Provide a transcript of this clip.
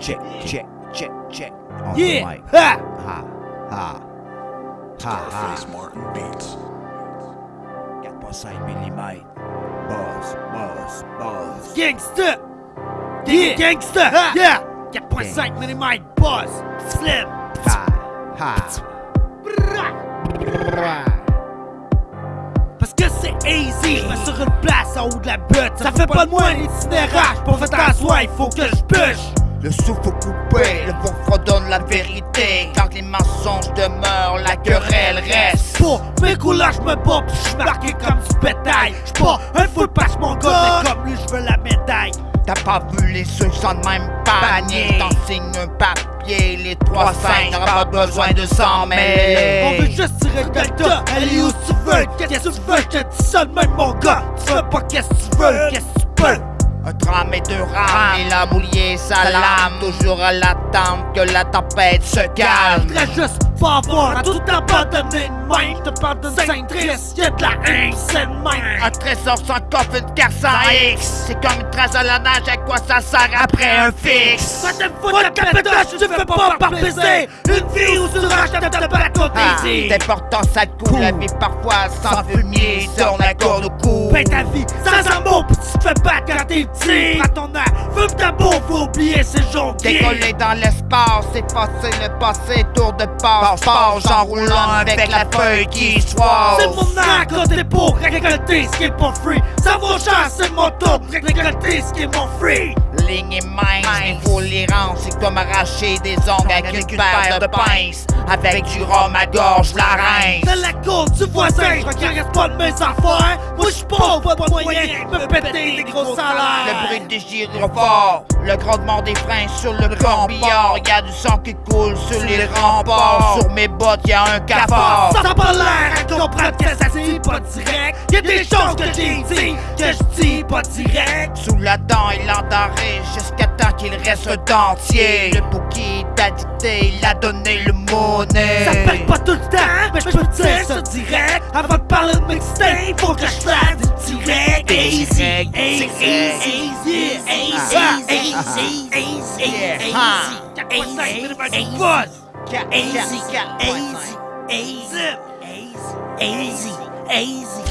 check, check, check, check. On Yeah. the mic. Ha. Ha, ha, ha, ha. Face Martin Beats. 4.5 mm. Buzz, buzz, buzz. Gangsta. Yeah. Gangsta. Yeah. 4.5 mm buzz. Slim. Ha, ha. Parce que c'est easy, je sur une place en haut de la butte Ça fait pas de moi un itinérage, pour faire t'asseoir, il faut que je Le souffle coupé, le vent fredonne la vérité. Quand les mensonges demeurent, la querelle reste. Pour mes couleurs, je me pis je marqué comme du bétail. Pas un full pass mon gars, mais comme lui, je veux la médaille. T'as pas vu les ceux sans le même panier. T'en signes un papier, les 3-5, t'auras pas besoin de s'en On veut mêler. juste tirer le delta, allez où tu veux? Qu'est-ce que tu veux, je te dis ça de même mon gars. Tu veux pas? Qu'est-ce que tu veux, qu'est-ce que tu peux Un tram et deux rames, et la boulier sa lame. Toujours à l'attente que la tempête se calme. Voudrais juste pas avoir à tout abandonner de même Je te parle d'une scène triste, y'a de la haine, c'est même Un trésor sans coffre, une carte sans X. C'est comme une trace à la nage, à quoi ça sert après un fixe? Va te foutre de pétoche, tu fais pas par baiser Une vie où tu rages de te battre au Ah, désir T'es portant ça coule, la vie parfois sans fumier, sur la corde au cou. Fais ta vie sans amour, puis t'es Prends ton air, fume ta beau, faut oublier ces jours Décoller dans l'espace, effacer le passé, tour de passe, passe, en roulant avec la feuille qui soise. C'est mon art côté pour récolter ce qui est pas free. Ça vaut cher, c'est mon tour récolter ce qui est mon free. Ligne et mince, il faut les rendre, c'est comme arracher des ongles avec une paire de pinces. Avec du rhum à gorge, la rince. Dans la cour du voisin, je regrette pas de mes affaires. Moi je suis pauvre, pas de moyens, me péter des gros salaires Le bruit des gyrophares, le grondement des freins sur le corbillard. Y a du sang qui coule sur les remparts. Sur mes bottes, y a un cafard. Ça pas l'air à comprendre que ça se dit? Pas direct Y'a des choses que j'ai dit que je dis pas direct Sous la dent, il endarré jusqu'à temps qu'il reste dentier. Le bouquet t'a dicté, il a donné le monnaie. Ça paye pas tout le temps, mais je peux te dire ça direct Avant de parler de mixtape, faut que je fasse du direct Easy, Direct, easy, direct. easy, easy,